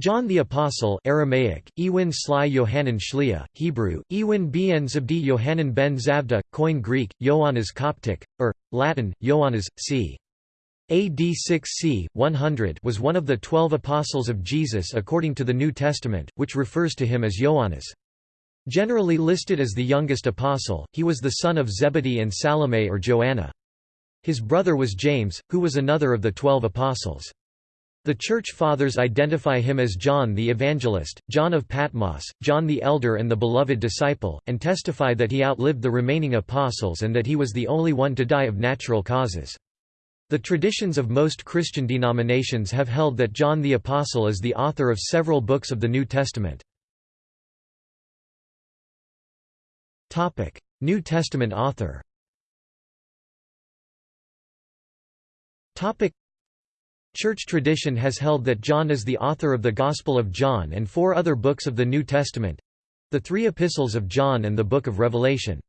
John the Apostle Aramaic, Ewin Sly Yohanan Shlia, Hebrew, Ewin ben Zabdi Yohanan ben Zavda, Koine Greek, Ioannes Coptic, or, Latin, Ioannes, c. AD 6 c. 100 was one of the twelve apostles of Jesus according to the New Testament, which refers to him as Ioannes. Generally listed as the youngest apostle, he was the son of Zebedee and Salome or Joanna. His brother was James, who was another of the twelve apostles. The Church Fathers identify him as John the Evangelist, John of Patmos, John the Elder and the beloved disciple, and testify that he outlived the remaining apostles and that he was the only one to die of natural causes. The traditions of most Christian denominations have held that John the Apostle is the author of several books of the New Testament. New Testament author Church tradition has held that John is the author of the Gospel of John and four other books of the New Testament—the three epistles of John and the Book of Revelation.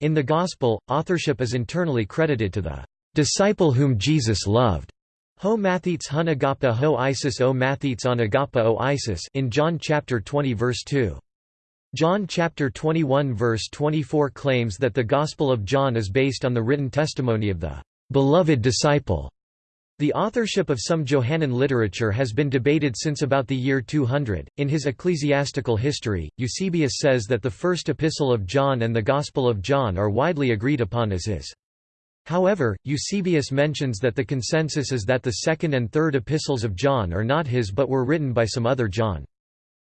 In the Gospel, authorship is internally credited to the disciple whom Jesus loved. Ho mathetes hun agapa ho Isis o mathetes on agapa o Isis in John chapter 20 verse 2. John chapter 21 verse 24 claims that the Gospel of John is based on the written testimony of the beloved disciple the authorship of some Johannine literature has been debated since about the year 200. In his ecclesiastical history, Eusebius says that the first epistle of John and the Gospel of John are widely agreed upon as his. However, Eusebius mentions that the consensus is that the second and third epistles of John are not his but were written by some other John.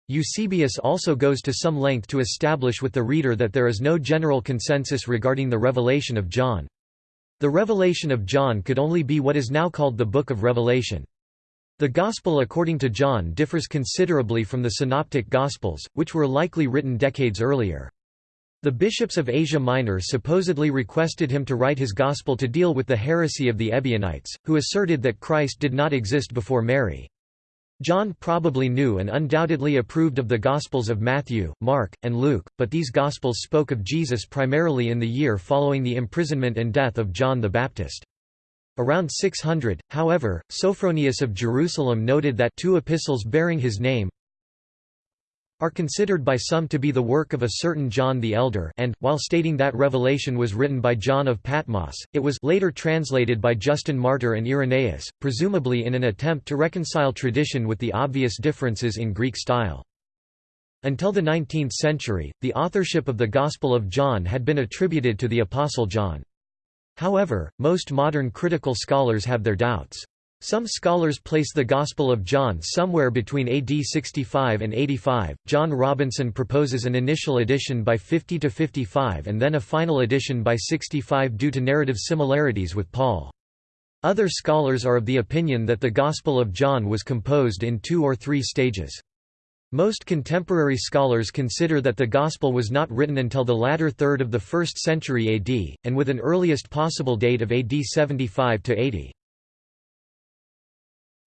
Eusebius also goes to some length to establish with the reader that there is no general consensus regarding the revelation of John. The revelation of John could only be what is now called the Book of Revelation. The Gospel according to John differs considerably from the Synoptic Gospels, which were likely written decades earlier. The bishops of Asia Minor supposedly requested him to write his Gospel to deal with the heresy of the Ebionites, who asserted that Christ did not exist before Mary. John probably knew and undoubtedly approved of the Gospels of Matthew, Mark, and Luke, but these Gospels spoke of Jesus primarily in the year following the imprisonment and death of John the Baptist. Around 600, however, Sophronius of Jerusalem noted that two epistles bearing his name, are considered by some to be the work of a certain John the Elder and, while stating that Revelation was written by John of Patmos, it was later translated by Justin Martyr and Irenaeus, presumably in an attempt to reconcile tradition with the obvious differences in Greek style. Until the 19th century, the authorship of the Gospel of John had been attributed to the Apostle John. However, most modern critical scholars have their doubts. Some scholars place the Gospel of John somewhere between AD 65 and 85. John Robinson proposes an initial edition by 50 to 55 and then a final edition by 65 due to narrative similarities with Paul. Other scholars are of the opinion that the Gospel of John was composed in two or three stages. Most contemporary scholars consider that the Gospel was not written until the latter third of the 1st century AD, and with an earliest possible date of AD 75 to 80.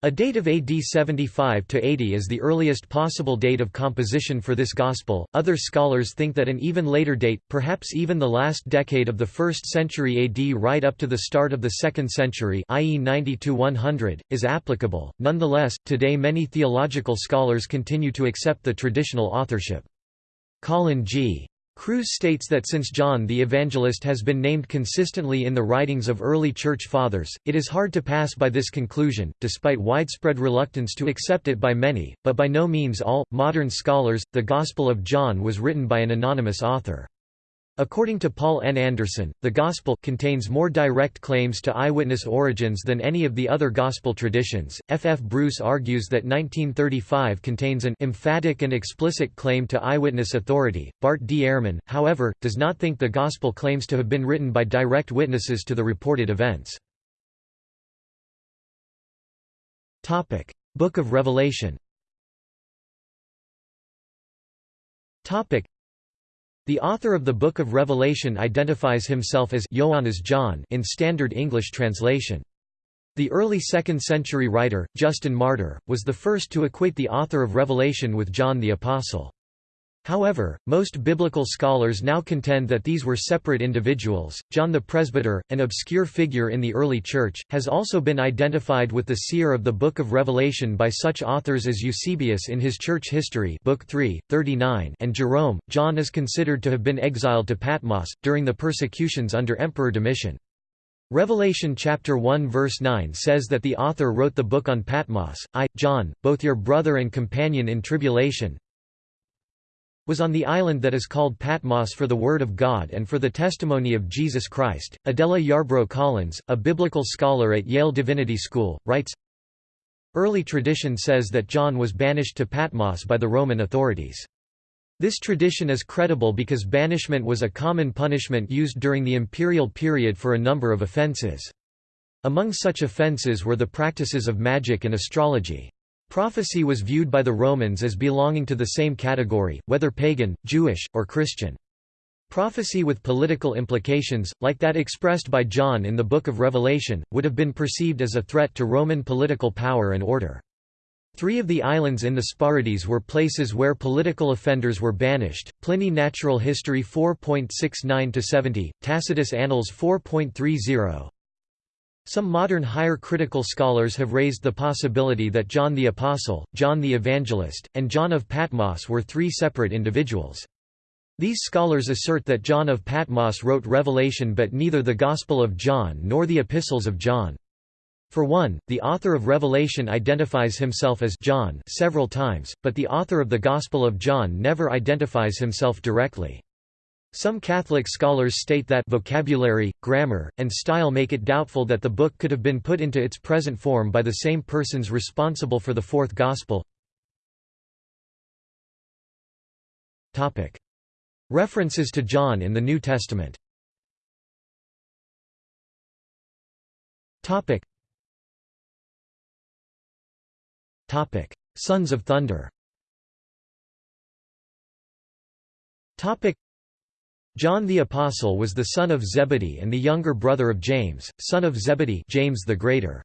A date of AD 75 to 80 is the earliest possible date of composition for this gospel. Other scholars think that an even later date, perhaps even the last decade of the 1st century AD right up to the start of the 2nd century, i.e. 90 to 100, is applicable. Nonetheless, today many theological scholars continue to accept the traditional authorship. Colin G. Kruse states that since John the Evangelist has been named consistently in the writings of early Church Fathers, it is hard to pass by this conclusion, despite widespread reluctance to accept it by many, but by no means all. Modern scholars, the Gospel of John was written by an anonymous author. According to Paul N. Anderson, the Gospel contains more direct claims to eyewitness origins than any of the other Gospel traditions. F. F. Bruce argues that 1935 contains an emphatic and explicit claim to eyewitness authority. Bart D. Ehrman, however, does not think the Gospel claims to have been written by direct witnesses to the reported events. Topic: Book of Revelation the author of the Book of Revelation identifies himself as Ioannes John in Standard English translation. The early 2nd century writer, Justin Martyr, was the first to equate the author of Revelation with John the Apostle. However, most biblical scholars now contend that these were separate individuals. John the Presbyter, an obscure figure in the early Church, has also been identified with the seer of the Book of Revelation by such authors as Eusebius in his Church History Book 3, 39 and Jerome. John is considered to have been exiled to Patmos, during the persecutions under Emperor Domitian. Revelation chapter 1 verse 9 says that the author wrote the book on Patmos, I, John, both your brother and companion in tribulation, was on the island that is called Patmos for the Word of God and for the testimony of Jesus Christ. Adela Yarbro Collins, a biblical scholar at Yale Divinity School, writes Early tradition says that John was banished to Patmos by the Roman authorities. This tradition is credible because banishment was a common punishment used during the imperial period for a number of offences. Among such offences were the practices of magic and astrology. Prophecy was viewed by the Romans as belonging to the same category, whether pagan, Jewish, or Christian. Prophecy with political implications, like that expressed by John in the Book of Revelation, would have been perceived as a threat to Roman political power and order. Three of the islands in the Sporades were places where political offenders were banished. Pliny Natural History 4.69-70, Tacitus Annals 4.30, some modern higher critical scholars have raised the possibility that John the Apostle, John the Evangelist, and John of Patmos were three separate individuals. These scholars assert that John of Patmos wrote Revelation but neither the Gospel of John nor the Epistles of John. For one, the author of Revelation identifies himself as John several times, but the author of the Gospel of John never identifies himself directly. Some Catholic scholars state that vocabulary, grammar, and style make it doubtful that the book could have been put into its present form by the same persons responsible for the fourth Gospel. References to John in the New Testament. Sons of Thunder John the Apostle was the son of Zebedee and the younger brother of James, son of Zebedee James the Greater.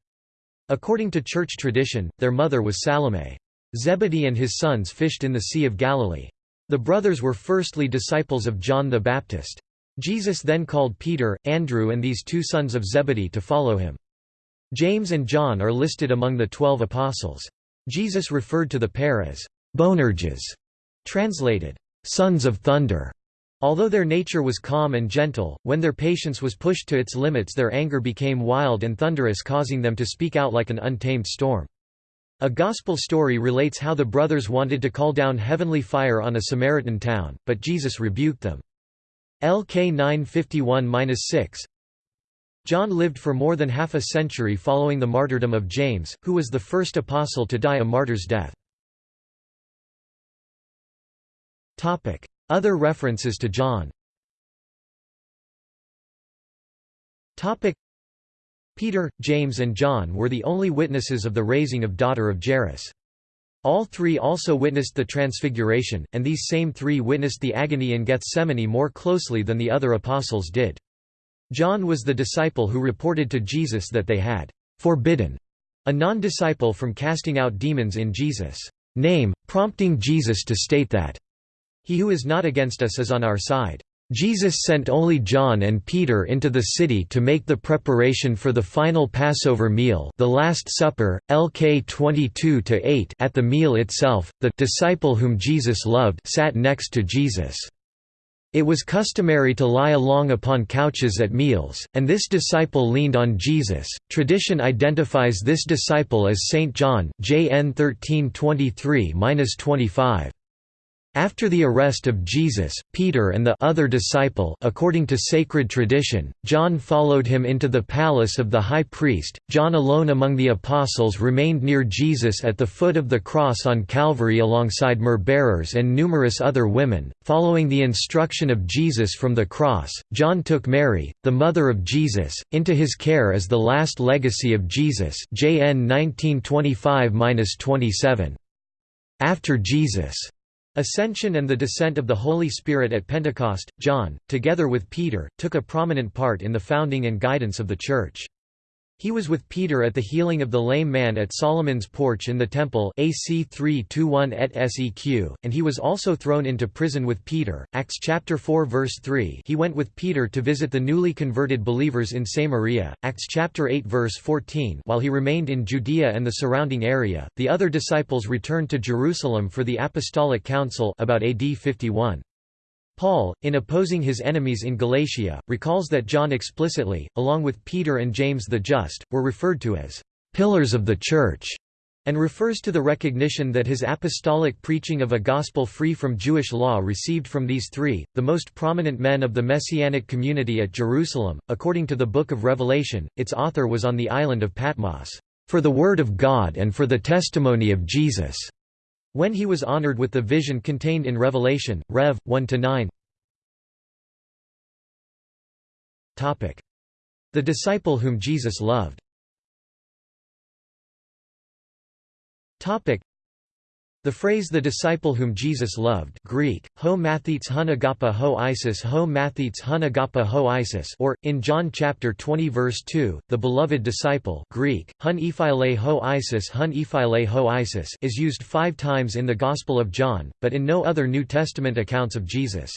According to church tradition, their mother was Salome. Zebedee and his sons fished in the Sea of Galilee. The brothers were firstly disciples of John the Baptist. Jesus then called Peter, Andrew and these two sons of Zebedee to follow him. James and John are listed among the twelve apostles. Jesus referred to the pair as «Boanerges», translated, sons of thunder. Although their nature was calm and gentle, when their patience was pushed to its limits their anger became wild and thunderous causing them to speak out like an untamed storm. A gospel story relates how the brothers wanted to call down heavenly fire on a Samaritan town, but Jesus rebuked them. LK 951-6 John lived for more than half a century following the martyrdom of James, who was the first apostle to die a martyr's death. Other references to John Peter, James and John were the only witnesses of the raising of daughter of Jairus. All three also witnessed the Transfiguration, and these same three witnessed the agony in Gethsemane more closely than the other apostles did. John was the disciple who reported to Jesus that they had forbidden a non-disciple from casting out demons in Jesus' name, prompting Jesus to state that he who is not against us is on our side. Jesus sent only John and Peter into the city to make the preparation for the final Passover meal the Last Supper, LK 22–8 at the meal itself, the disciple whom Jesus loved sat next to Jesus. It was customary to lie along upon couches at meals, and this disciple leaned on Jesus. Tradition identifies this disciple as Saint John, JN 1323-25. After the arrest of Jesus, Peter and the other disciple according to sacred tradition, John followed him into the palace of the high priest. John alone among the apostles remained near Jesus at the foot of the cross on Calvary alongside myrrh-bearers and numerous other women. Following the instruction of Jesus from the cross, John took Mary, the mother of Jesus, into his care as the last legacy of Jesus. JN 1925-27. After Jesus' Ascension and the descent of the Holy Spirit at Pentecost, John, together with Peter, took a prominent part in the founding and guidance of the Church. He was with Peter at the healing of the lame man at Solomon's porch in the temple AC 321 et seq, and he was also thrown into prison with Peter. Acts chapter 4 verse 3 He went with Peter to visit the newly converted believers in Samaria. Acts chapter 8 verse 14 While he remained in Judea and the surrounding area, the other disciples returned to Jerusalem for the Apostolic Council about AD 51. Paul, in opposing his enemies in Galatia, recalls that John explicitly, along with Peter and James the Just, were referred to as pillars of the Church, and refers to the recognition that his apostolic preaching of a gospel free from Jewish law received from these three, the most prominent men of the Messianic community at Jerusalem. According to the Book of Revelation, its author was on the island of Patmos, for the Word of God and for the testimony of Jesus. When he was honored with the vision contained in Revelation, Rev. 1–9 The disciple whom Jesus loved the phrase the disciple whom Jesus loved Greek, ho mathetes hun agapa ho Isis ho mathetes hun agapa ho Isis or, in John chapter 20 verse 2, the beloved disciple Greek, hun ephile ho Isis hun ephile ho Isis is used five times in the Gospel of John, but in no other New Testament accounts of Jesus.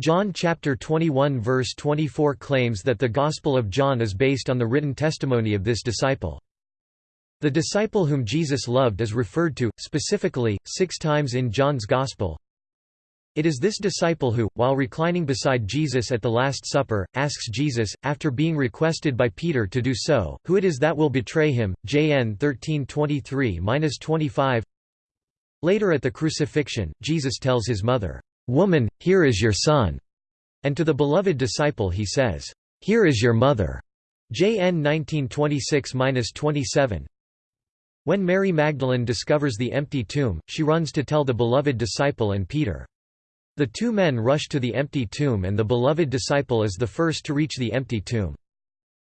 John chapter 21 verse 24 claims that the Gospel of John is based on the written testimony of this disciple. The disciple whom Jesus loved is referred to, specifically, six times in John's Gospel. It is this disciple who, while reclining beside Jesus at the Last Supper, asks Jesus, after being requested by Peter to do so, who it is that will betray him. JN 13:23-25. Later at the crucifixion, Jesus tells his mother, "Woman, here is your son," and to the beloved disciple he says, "Here is your mother." JN 1926-27. When Mary Magdalene discovers the empty tomb, she runs to tell the beloved disciple and Peter. The two men rush to the empty tomb and the beloved disciple is the first to reach the empty tomb.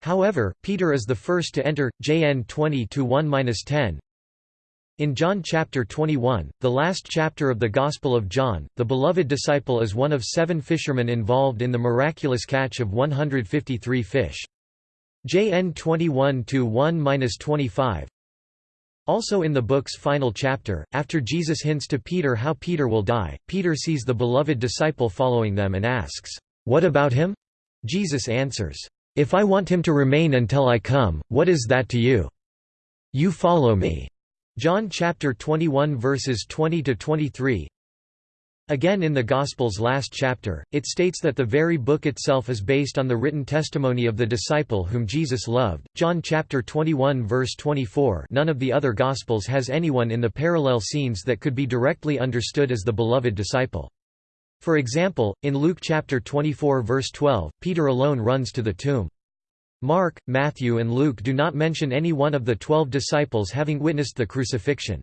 However, Peter is the first to enter, JN 20-1-10. In John chapter 21, the last chapter of the Gospel of John, the beloved disciple is one of seven fishermen involved in the miraculous catch of 153 fish. JN 21-1-25 also in the book's final chapter, after Jesus hints to Peter how Peter will die, Peter sees the beloved disciple following them and asks, "'What about him?' Jesus answers, "'If I want him to remain until I come, what is that to you? You follow me.'" John chapter 21 verses 20 to 23. Again in the Gospel's last chapter, it states that the very book itself is based on the written testimony of the disciple whom Jesus loved. John chapter 21 verse 24 none of the other Gospels has anyone in the parallel scenes that could be directly understood as the beloved disciple. For example, in Luke chapter 24 verse 12, Peter alone runs to the tomb. Mark, Matthew and Luke do not mention any one of the twelve disciples having witnessed the crucifixion.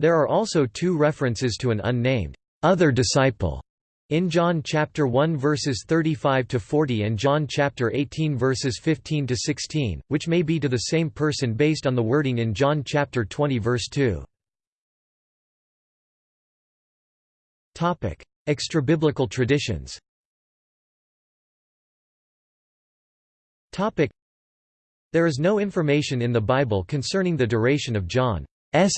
There are also two references to an unnamed other disciple in John chapter 1 verses 35 to 40 and John chapter 18 verses 15 to 16, which may be to the same person based on the wording in John chapter 20 verse 2. Topic: Extrabiblical traditions. Topic: There is no information in the Bible concerning the duration of John's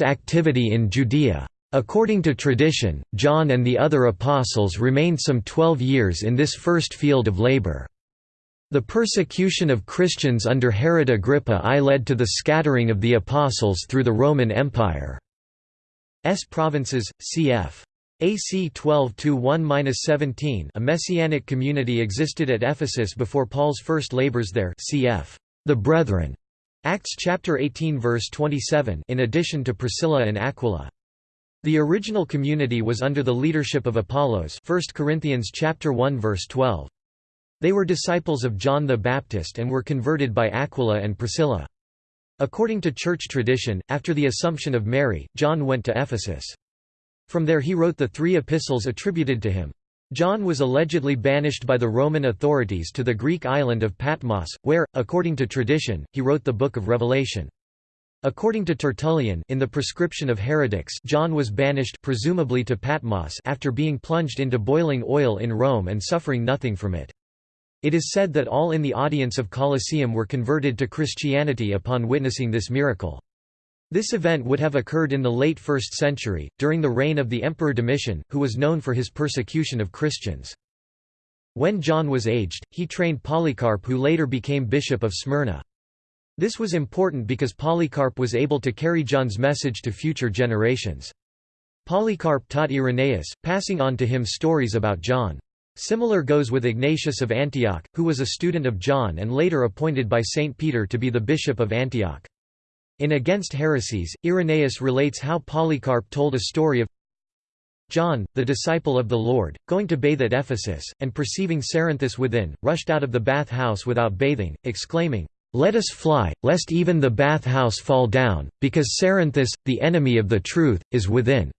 activity in Judea. According to tradition, John and the other apostles remained some twelve years in this first field of labor. The persecution of Christians under Herod Agrippa I led to the scattering of the apostles through the Roman Empire. S provinces, cf. AC 12-1-17 A messianic community existed at Ephesus before Paul's first labors there cf. The Brethren. Acts chapter 18 verse 27 in addition to Priscilla and Aquila. The original community was under the leadership of Apollos 1 Corinthians chapter 1 verse 12. They were disciples of John the Baptist and were converted by Aquila and Priscilla. According to church tradition, after the Assumption of Mary, John went to Ephesus. From there he wrote the three epistles attributed to him. John was allegedly banished by the Roman authorities to the Greek island of Patmos, where, according to tradition, he wrote the Book of Revelation. According to Tertullian in the prescription of heretics John was banished presumably to Patmos after being plunged into boiling oil in Rome and suffering nothing from it. It is said that all in the audience of Colosseum were converted to Christianity upon witnessing this miracle. This event would have occurred in the late 1st century, during the reign of the Emperor Domitian, who was known for his persecution of Christians. When John was aged, he trained Polycarp who later became bishop of Smyrna. This was important because Polycarp was able to carry John's message to future generations. Polycarp taught Irenaeus, passing on to him stories about John. Similar goes with Ignatius of Antioch, who was a student of John and later appointed by Saint Peter to be the bishop of Antioch. In Against Heresies, Irenaeus relates how Polycarp told a story of John, the disciple of the Lord, going to bathe at Ephesus, and perceiving Cerinthus within, rushed out of the bath house without bathing, exclaiming, "'Let us fly, lest even the bath house fall down, because Cerinthus, the enemy of the truth, is within."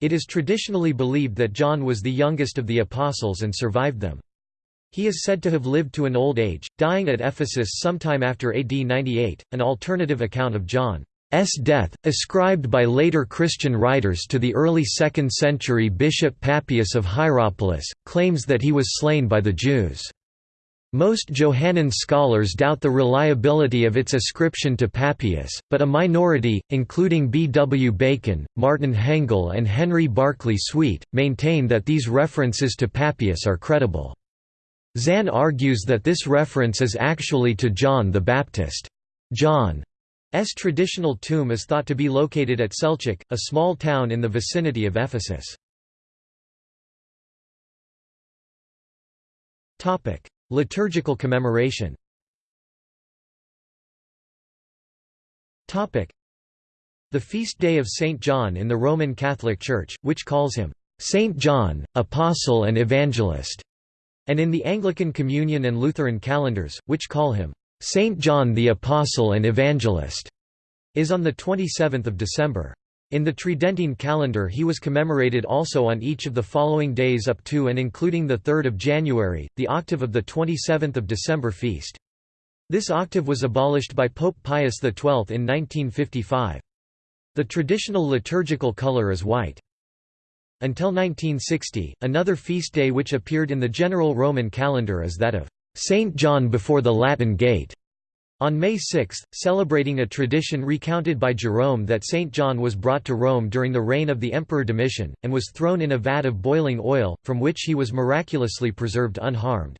It is traditionally believed that John was the youngest of the apostles and survived them. He is said to have lived to an old age, dying at Ephesus sometime after AD 98. An alternative account of John's death, ascribed by later Christian writers to the early 2nd century bishop Papias of Hierapolis, claims that he was slain by the Jews. Most Johannine scholars doubt the reliability of its ascription to Papias, but a minority, including B. W. Bacon, Martin Hengel and Henry Barclay Swete, maintain that these references to Papias are credible. Zahn argues that this reference is actually to John the Baptist. John's traditional tomb is thought to be located at Selçuk, a small town in the vicinity of Ephesus. Liturgical commemoration The feast day of Saint John in the Roman Catholic Church, which calls him, "'Saint John, Apostle and Evangelist' and in the Anglican Communion and Lutheran calendars, which call him, "'Saint John the Apostle and Evangelist' is on 27 December. In the Tridentine calendar he was commemorated also on each of the following days up to and including 3 January, the octave of the 27 December feast. This octave was abolished by Pope Pius XII in 1955. The traditional liturgical color is white. Until 1960, another feast day which appeared in the general Roman calendar is that of Saint John before the Latin Gate. On May 6, celebrating a tradition recounted by Jerome that Saint John was brought to Rome during the reign of the Emperor Domitian, and was thrown in a vat of boiling oil, from which he was miraculously preserved unharmed.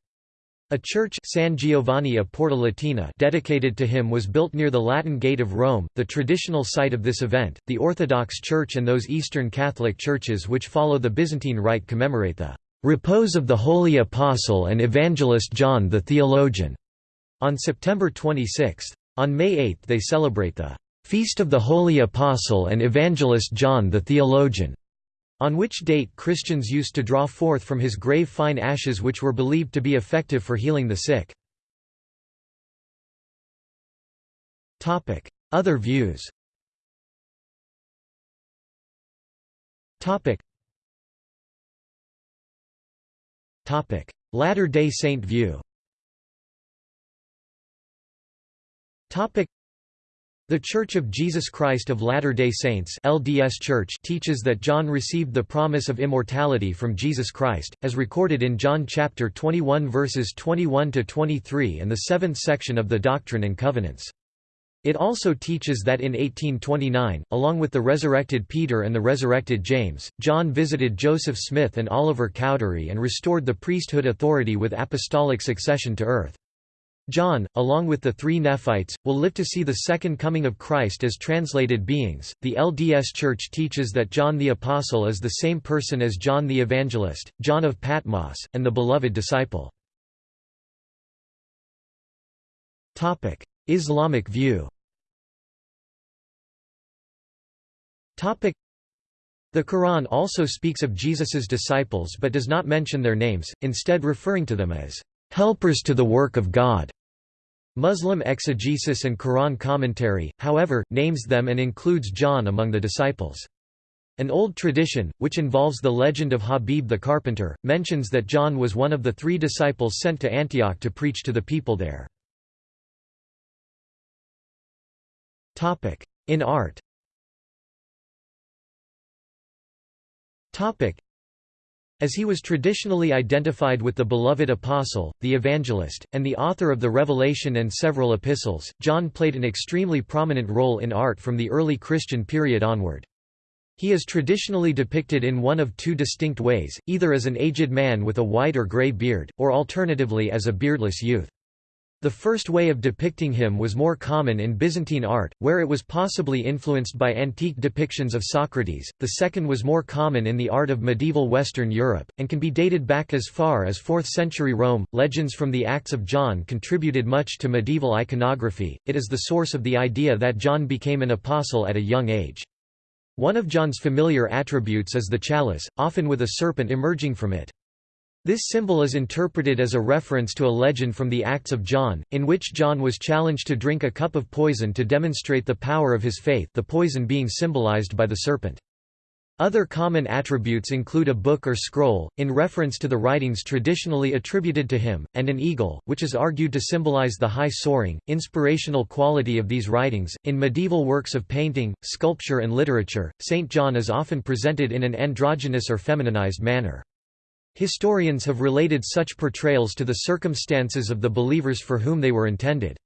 A church San Giovanni a Porta Latina dedicated to him was built near the Latin Gate of Rome, the traditional site of this event. The Orthodox Church and those Eastern Catholic churches which follow the Byzantine Rite commemorate the repose of the Holy Apostle and Evangelist John the Theologian on September 26. On May 8 they celebrate the Feast of the Holy Apostle and Evangelist John the Theologian on which date Christians used to draw forth from his grave fine ashes which were believed to be effective for healing the sick. Other views Latter-day Saint view the Church of Jesus Christ of Latter-day Saints LDS Church teaches that John received the promise of immortality from Jesus Christ, as recorded in John chapter 21 verses 21 to 23 and the seventh section of the Doctrine and Covenants. It also teaches that in 1829, along with the resurrected Peter and the resurrected James, John visited Joseph Smith and Oliver Cowdery and restored the priesthood authority with apostolic succession to earth. John, along with the three Nephites, will live to see the second coming of Christ as translated beings. The LDS Church teaches that John the Apostle is the same person as John the Evangelist, John of Patmos, and the beloved disciple. Topic: Islamic view. Topic: The Quran also speaks of Jesus's disciples but does not mention their names, instead referring to them as helpers to the work of God. Muslim exegesis and Quran commentary, however, names them and includes John among the disciples. An old tradition, which involves the legend of Habib the carpenter, mentions that John was one of the three disciples sent to Antioch to preach to the people there. In art As he was traditionally identified with the beloved apostle, the evangelist, and the author of the Revelation and several epistles, John played an extremely prominent role in art from the early Christian period onward. He is traditionally depicted in one of two distinct ways, either as an aged man with a white or grey beard, or alternatively as a beardless youth. The first way of depicting him was more common in Byzantine art, where it was possibly influenced by antique depictions of Socrates, the second was more common in the art of medieval Western Europe, and can be dated back as far as 4th century Rome. Legends from the Acts of John contributed much to medieval iconography, it is the source of the idea that John became an apostle at a young age. One of John's familiar attributes is the chalice, often with a serpent emerging from it. This symbol is interpreted as a reference to a legend from the Acts of John, in which John was challenged to drink a cup of poison to demonstrate the power of his faith the poison being symbolized by the serpent. Other common attributes include a book or scroll, in reference to the writings traditionally attributed to him, and an eagle, which is argued to symbolize the high soaring, inspirational quality of these writings. In medieval works of painting, sculpture, and literature, St. John is often presented in an androgynous or femininized manner. Historians have related such portrayals to the circumstances of the believers for whom they were intended.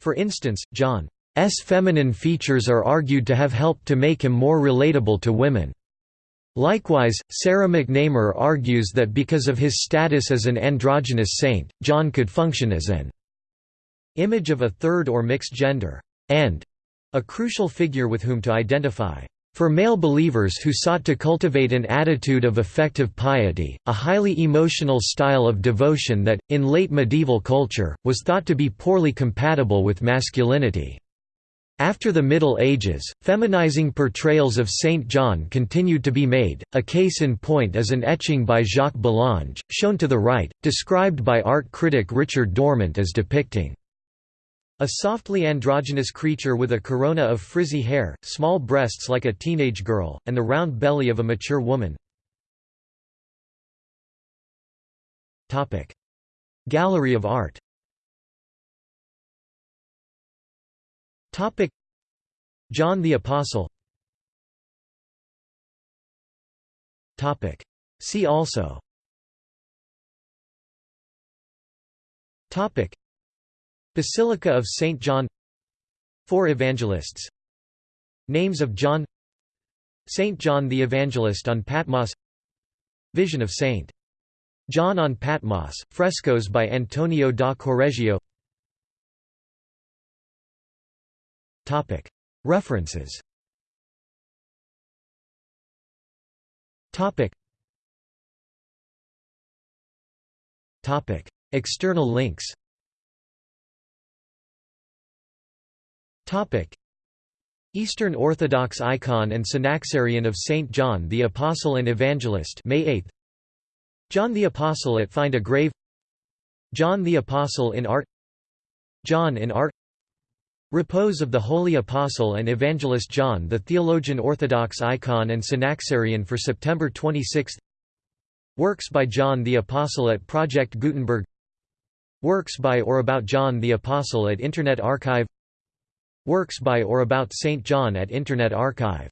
For instance, John's feminine features are argued to have helped to make him more relatable to women. Likewise, Sarah McNamer argues that because of his status as an androgynous saint, John could function as an image of a third or mixed gender, and a crucial figure with whom to identify. For male believers who sought to cultivate an attitude of affective piety, a highly emotional style of devotion that, in late medieval culture, was thought to be poorly compatible with masculinity. After the Middle Ages, feminizing portrayals of Saint John continued to be made, a case in point is an etching by Jacques Bellange, shown to the right, described by art critic Richard Dorment as depicting a softly androgynous creature with a corona of frizzy hair, small breasts like a teenage girl, and the round belly of a mature woman. Gallery of art. John the Apostle. See also Basilica of St. John. Four Evangelists. Names of John. St. John the Evangelist on Patmos. Vision of St. John on Patmos, frescoes by Antonio da Correggio. References. External links Eastern Orthodox icon and synaxarion of Saint John the Apostle and Evangelist May 8 John the Apostle at Find a Grave. John the Apostle in Art. John in Art. Repose of the Holy Apostle and Evangelist John the Theologian Orthodox icon and synaxarion for September 26 Works by John the Apostle at Project Gutenberg. Works by or about John the Apostle at Internet Archive Works by or about St. John at Internet Archive